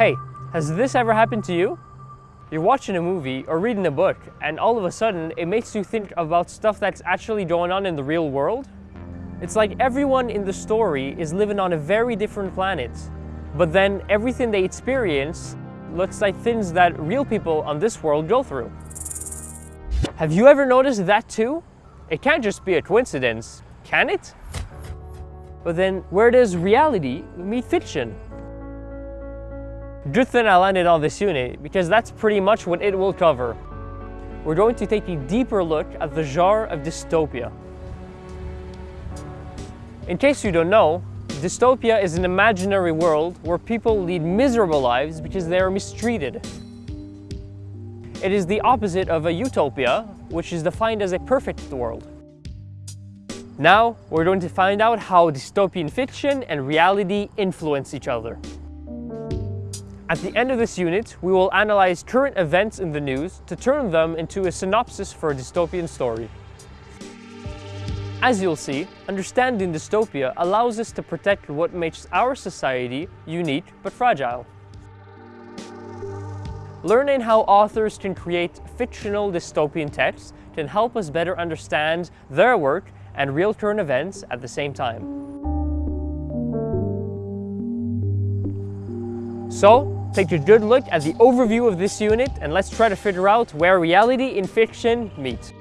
Hey, has this ever happened to you? You're watching a movie or reading a book and all of a sudden it makes you think about stuff that's actually going on in the real world. It's like everyone in the story is living on a very different planet, but then everything they experience looks like things that real people on this world go through. Have you ever noticed that too? It can't just be a coincidence, can it? But then where does reality meet fiction? Good thing I landed on this unit because that's pretty much what it will cover. We're going to take a deeper look at the genre of dystopia. In case you don't know, dystopia is an imaginary world where people lead miserable lives because they are mistreated. It is the opposite of a utopia, which is defined as a perfect world. Now, we're going to find out how dystopian fiction and reality influence each other. At the end of this unit, we will analyze current events in the news to turn them into a synopsis for a dystopian story. As you'll see, understanding dystopia allows us to protect what makes our society unique but fragile. Learning how authors can create fictional dystopian texts can help us better understand their work and real current events at the same time. So, take a good look at the overview of this unit and let's try to figure out where reality and fiction meet.